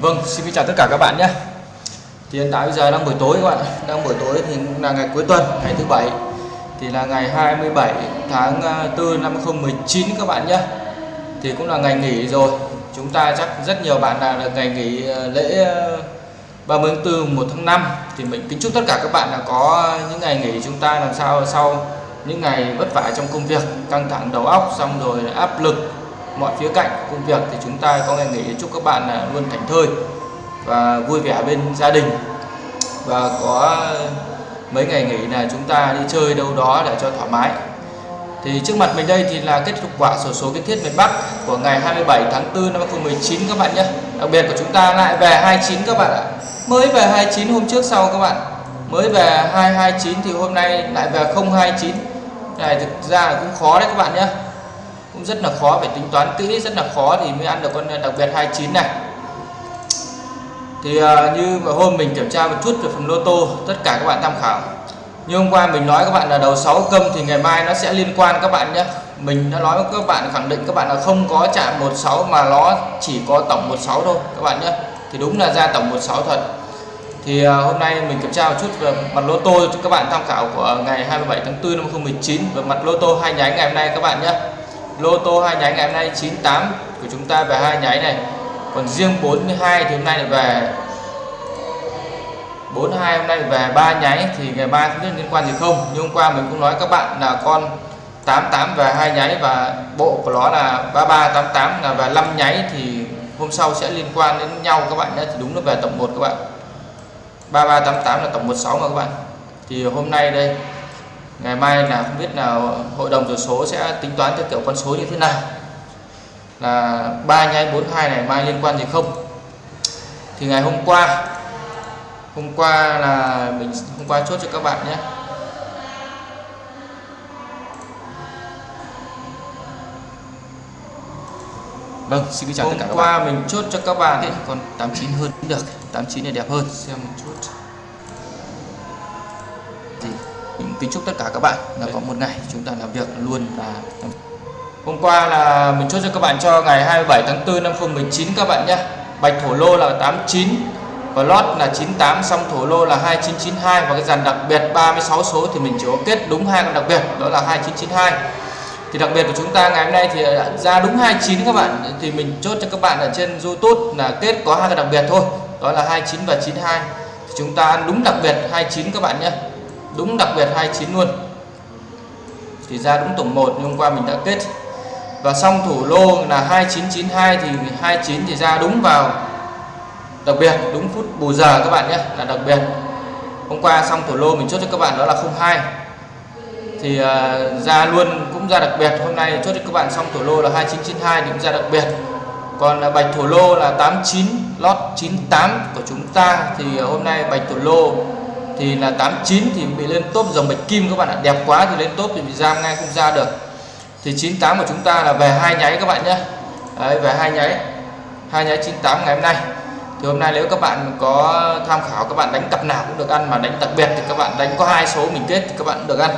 Vâng, xin chào tất cả các bạn nhé. Thì hiện tại bây giờ đang buổi tối các bạn Đang buổi tối thì cũng là ngày cuối tuần, ngày thứ bảy. Thì là ngày 27 tháng à, 4 năm 2019 các bạn nhé. Thì cũng là ngày nghỉ rồi. Chúng ta chắc rất nhiều bạn là được ngày nghỉ à, lễ à, 30 tháng 4, 1 tháng 5 Thì mình kính chúc tất cả các bạn là có những ngày nghỉ chúng ta làm sao sau những ngày vất vả trong công việc Căng thẳng đầu óc xong rồi áp lực mọi khía cạnh, công việc thì chúng ta có ngày nghỉ chúc các bạn là luôn thảnh thơi và vui vẻ bên gia đình. Và có mấy ngày nghỉ là chúng ta đi chơi đâu đó để cho thoải mái. Thì trước mặt mình đây thì là kết quả sổ số kiến thiết miền Bắc của ngày 27 tháng 4 năm 2019 các bạn nhé. Đặc biệt của chúng ta lại về 29 các bạn ạ. Mới về 29 hôm trước sau các bạn. Mới về 229 thì hôm nay lại về 029 này, thực ra là cũng khó đấy các bạn nhé cũng rất là khó phải tính toán kỹ, rất là khó thì mới ăn được con ờ, đặc biệt 29 này. Thì ờ, như hôm mình kiểm tra một chút về phần lô tô, tất cả các bạn tham khảo. Như hôm qua mình nói các bạn là đầu 6 câm thì ngày mai nó sẽ liên quan các bạn nhé. Mình đã nói với các bạn, khẳng định các bạn là không có chạm 16 mà nó chỉ có tổng 16 thôi, các bạn nhé. Thì đúng là ra tổng 16 thật. Thì ờ, hôm nay mình kiểm tra một chút về mặt lô tô cho các bạn tham khảo của ngày 27 tháng 4 năm 2019 về mặt lô tô hai nhánh ngày hôm nay các bạn nhé lô tô hai nháy ngày hôm nay 98 của chúng ta về hai nháy này. Còn riêng 42 thì hôm nay lại về. 42 hôm nay về ba nháy thì ngày mai không biết liên quan gì không. Nhưng hôm qua mình cũng nói các bạn là con 88 về hai nháy và bộ của nó là 3388 là về 5 nháy thì hôm sau sẽ liên quan đến nhau các bạn nhé. Thì đúng là về tổng 1 các bạn. 3388 là tổng 16 mà các bạn. Thì hôm nay đây ngày mai là không biết nào hội đồng số số sẽ tính toán theo kiểu con số như thế nào là ba nháy 42 này mai liên quan gì không thì ngày hôm qua hôm qua là mình hôm qua chốt cho các bạn nhé Vâng, xin chào tất cả các bạn. Hôm qua mình chốt cho các bạn ấy, còn 89 hơn được, 89 này đẹp hơn, xem một chút. Mình kính chúc tất cả các bạn là có một ngày chúng ta làm việc luôn và hôm qua là mình chốt cho các bạn cho ngày 27 tháng 4 năm 2019 các bạn nhé. Bạch thổ lô là 89 và lót là 98 xong thổ lô là 2992 và cái dàn đặc biệt 36 số thì mình chỉ có kết đúng hai con đặc biệt đó là 2992 thì đặc biệt của chúng ta ngày hôm nay thì ra đúng 29 các bạn thì mình chốt cho các bạn ở trên YouTube là kết có hai cái đặc biệt thôi đó là 29 và 92 thì chúng ta ăn đúng đặc biệt 29 các bạn nhé đúng đặc biệt 29 luôn. Thì ra đúng tổng 1 nhưng hôm qua mình đã kết. Và xong thủ lô là 2992 thì 29 thì ra đúng vào đặc biệt đúng phút bù giờ các bạn nhé là đặc biệt. Hôm qua xong thủ lô mình chốt cho các bạn đó là 02 thì uh, ra luôn cũng ra đặc biệt hôm nay chốt cho các bạn xong thủ lô là 2992 thì cũng ra đặc biệt. Còn uh, bạch thủ lô là 89 lót 98 của chúng ta thì uh, hôm nay bạch thủ lô thì là 89 thì bị lên top dòng bạch kim các bạn ạ. Đẹp quá thì lên top thì bị giam ngay không ra được. Thì 98 của chúng ta là về hai nháy các bạn nhé. Đấy, về hai nháy. Hai nháy 98 ngày hôm nay. Thì hôm nay nếu các bạn có tham khảo các bạn đánh cặp nào cũng được ăn mà đánh đặc biệt thì các bạn đánh có hai số mình kết thì các bạn cũng được ăn.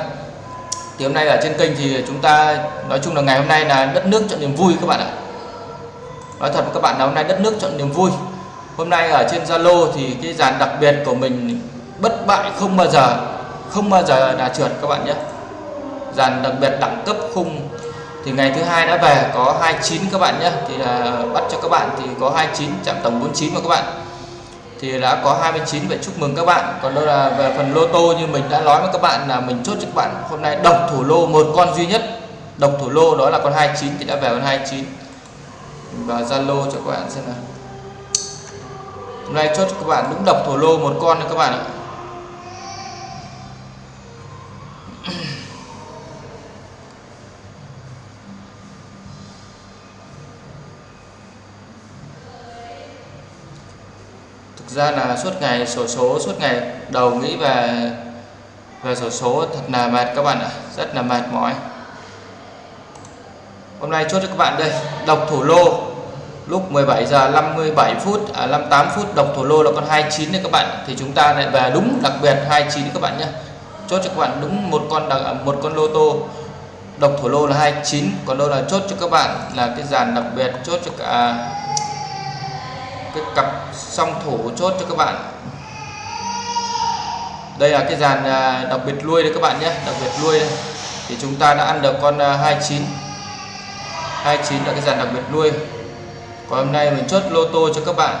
Thì hôm nay ở trên kênh thì chúng ta nói chung là ngày hôm nay là đất nước chọn niềm vui các bạn ạ. Nói thật với các bạn là hôm nay đất nước chọn niềm vui. Hôm nay ở trên Zalo thì cái dàn đặc biệt của mình bất bại không bao giờ, không bao giờ là trượt các bạn nhé. Dàn đặc biệt đẳng cấp khung thì ngày thứ hai đã về, có 29 các bạn nhé. Thì là bắt cho các bạn thì có 29 chạm tổng 49 mà các bạn. Thì đã có 29 vậy chúc mừng các bạn. Còn đâu là về phần lô tô như mình đã nói với các bạn là mình chốt cho các bạn hôm nay độc thủ lô một con duy nhất. Độc thủ lô đó là con 29 thì đã về con 29 và Zalo cho các bạn xem nào. Hôm nay chốt cho các bạn đúng độc thủ lô một con các bạn ạ. Thực ra là suốt ngày, sổ số suốt ngày đầu nghĩ về về sổ số thật là mệt các bạn ạ, rất là mệt mỏi. Hôm nay chốt cho các bạn đây độc thủ lô. Lúc 17 giờ 57 phút à 58 phút độc thủ lô là con 29 này các bạn thì chúng ta lại về đúng đặc biệt 29 các bạn nhé chốt cho các bạn đúng một con đặc à, một con lô tô. Độc thủ lô là 29 còn đâu là chốt cho các bạn là cái dàn đặc biệt chốt cho cả à, cái cặp song thủ chốt cho các bạn. Đây là cái dàn à, đặc biệt lui đây các bạn nhé, đặc biệt lui. Đây. thì chúng ta đã ăn được con 29 29 là cái dàn đặc biệt lui. Còn hôm nay mình chốt lô tô cho các bạn.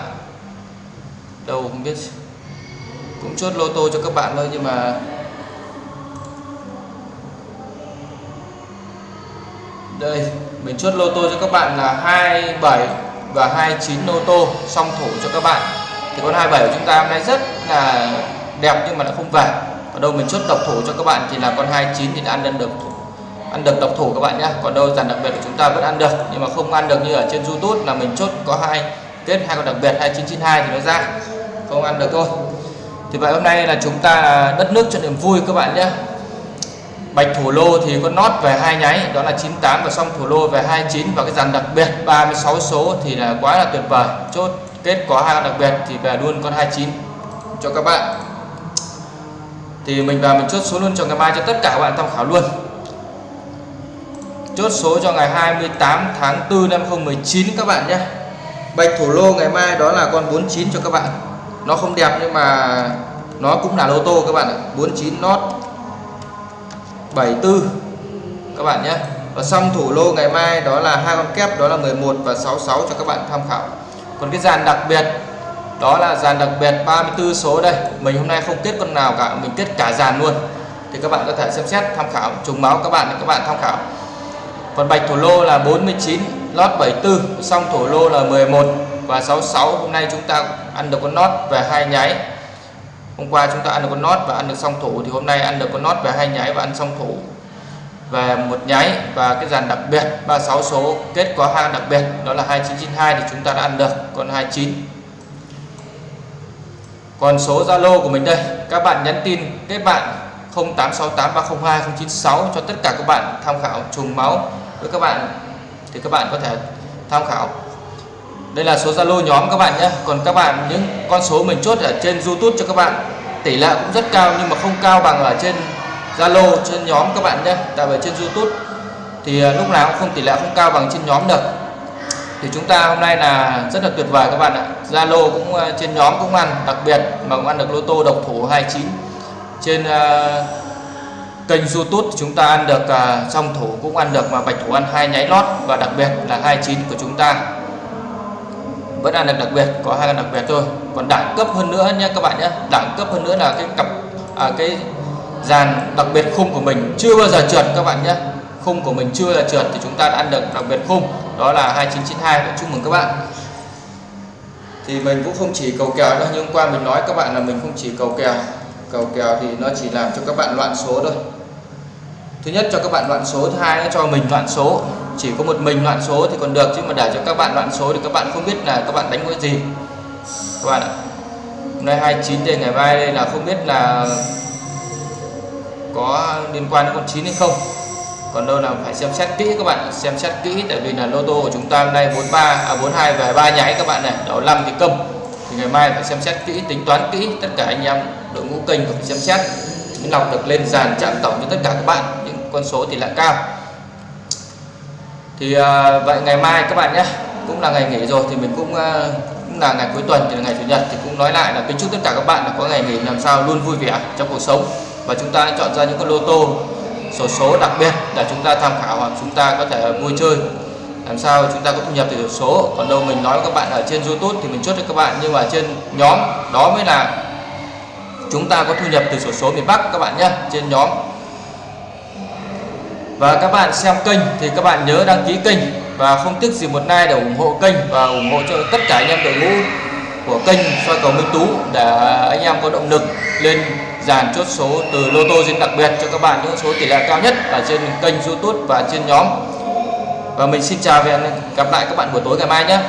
Đâu không biết, cũng chốt lô tô cho các bạn thôi nhưng mà đây, mình chốt lô tô cho các bạn là 27 và 29 lô tô, song thủ cho các bạn. Thì con 27 của chúng ta hôm nay rất là đẹp nhưng mà nó không về ở đâu mình chốt độc thủ cho các bạn thì là con 29 thì đã ăn được thủ ăn được độc thủ các bạn nhé còn đâu dàn đặc biệt của chúng ta vẫn ăn được, nhưng mà không ăn được như ở trên YouTube là mình chốt có hai, kết hai con đặc biệt 2992 thì nó ra. Không ăn được thôi. Thì vậy hôm nay là chúng ta đất nước cho niềm vui các bạn nhé bạch thủ lô thì có nốt về hai nháy, đó là 98 và xong thủ lô về 29 và cái dàn đặc biệt 36 số thì là quá là tuyệt vời. Chốt kết có hai đặc biệt thì về luôn con 29 cho các bạn. Thì mình vào mình chốt số luôn cho ngày mai cho tất cả các bạn tham khảo luôn. Chốt số cho ngày 28 tháng 4 năm 2019 các bạn nhé. Bạch thủ lô ngày mai đó là con 49 cho các bạn. Nó không đẹp nhưng mà nó cũng là lô tô các bạn ạ. 49 nốt 74 các bạn nhé. Và xong thủ lô ngày mai đó là hai con kép, đó là 11 và 66 cho các bạn tham khảo. Còn cái dàn đặc biệt, đó là dàn đặc biệt 34 số đây. Mình hôm nay không kết con nào cả, mình kết cả dàn luôn. Thì các bạn có thể xem xét tham khảo, trùng máu các bạn để các bạn tham khảo. Còn bạch thổ lô là 49 lót 74 xong thổ lô là 11 và 66 hôm nay chúng ta ăn được con lót về hai nháy hôm qua chúng ta ăn được con nót và ăn được song thủ, thì hôm nay ăn được con nót về hai nháy và ăn song thủ. Về một nháy và cái dàn đặc biệt 36 số, kết có hang đặc biệt, đó là 2992 thì chúng ta đã ăn được, còn 29 còn số Zalo của mình đây, các bạn nhắn tin kết bạn 0868302096 cho tất cả các bạn tham khảo trùng máu. Với các bạn thì các bạn có thể tham khảo đây là số Zalo nhóm các bạn nhé. Còn các bạn những con số mình chốt ở trên YouTube cho các bạn tỷ lệ cũng rất cao nhưng mà không cao bằng ở trên Zalo trên nhóm các bạn nhé. Tại vì trên YouTube thì à, lúc nào cũng không tỷ lệ không cao bằng trên nhóm được. Thì chúng ta hôm nay là rất là tuyệt vời các bạn ạ. Zalo cũng à, trên nhóm cũng ăn đặc biệt mà cũng ăn được lô tô độc thủ 29 trên uh, kênh YouTube chúng ta ăn được uh, song thủ cũng ăn được mà bạch thủ ăn hai nháy lót. Và đặc biệt là 29 của chúng ta vẫn ăn được đặc biệt có hai đặc biệt thôi. Còn đẳng cấp hơn nữa nhé các bạn nhé. Đẳng cấp hơn nữa là cái cặp à, cái dàn đặc biệt khung của mình chưa bao giờ trượt các bạn nhé. Khung của mình chưa là trượt thì chúng ta đã ăn được đặc biệt khung. Đó là 2992 chúc mừng các bạn. Thì mình cũng không chỉ cầu kèo đâu nhưng qua mình nói các bạn là mình không chỉ cầu kèo. Cầu kèo thì nó chỉ làm cho các bạn loạn số thôi. Thứ nhất cho các bạn loạn số thứ hai nó cho mình loạn số chỉ có một mình loạn số thì còn được, chứ mà để cho các bạn loạn số thì các bạn không biết là các bạn đánh cái gì. Các bạn ạ. Hôm nay 29 đây ngày mai đây là không biết là có liên quan đến con 9 hay không. Còn đâu là phải xem xét kỹ các bạn xem xét kỹ, tại vì là lô tô của chúng ta hôm nay 43 à 42 về ba nháy các bạn này, đó 5 thì công thì ngày mai phải xem xét kỹ, tính toán kỹ tất cả anh em đội ngũ kênh phải xem xét. Mới lọc được lên dàn chạm tổng cho tất cả các bạn, những con số thì lại cao thì à, vậy ngày mai các bạn nhé cũng là ngày nghỉ rồi thì mình cũng à, cũng là ngày cuối tuần thì là ngày chủ nhật thì cũng nói lại là kính chúc tất cả các bạn là có ngày nghỉ làm sao luôn vui vẻ trong cuộc sống. Và chúng ta chọn ra những con lô tô sổ số đặc biệt để chúng ta tham khảo hoặc chúng ta có thể vui chơi. Làm sao chúng ta có thu nhập từ sổ số còn đâu mình nói với các bạn ở trên YouTube thì mình chốt cho các bạn nhưng mà trên nhóm đó mới là chúng ta có thu nhập từ sổ số miền Bắc các bạn nhé trên nhóm và các bạn xem kênh thì các bạn nhớ đăng ký kênh và không tiếc gì một like để ủng hộ kênh và ủng hộ cho tất cả anh em đội ngũ của kênh soi cầu Minh Tú để anh em có động lực lên dàn chốt số từ lô tô diễn đặc biệt cho các bạn những số tỷ lệ cao nhất ở trên kênh YouTube và trên nhóm. Và mình xin chào và hẹn gặp lại các bạn buổi tối ngày mai nhé.